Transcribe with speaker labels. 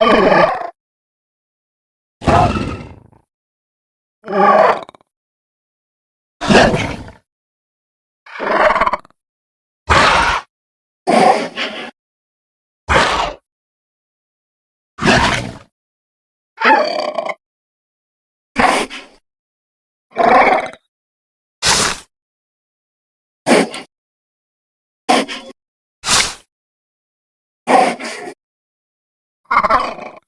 Speaker 1: Ha you.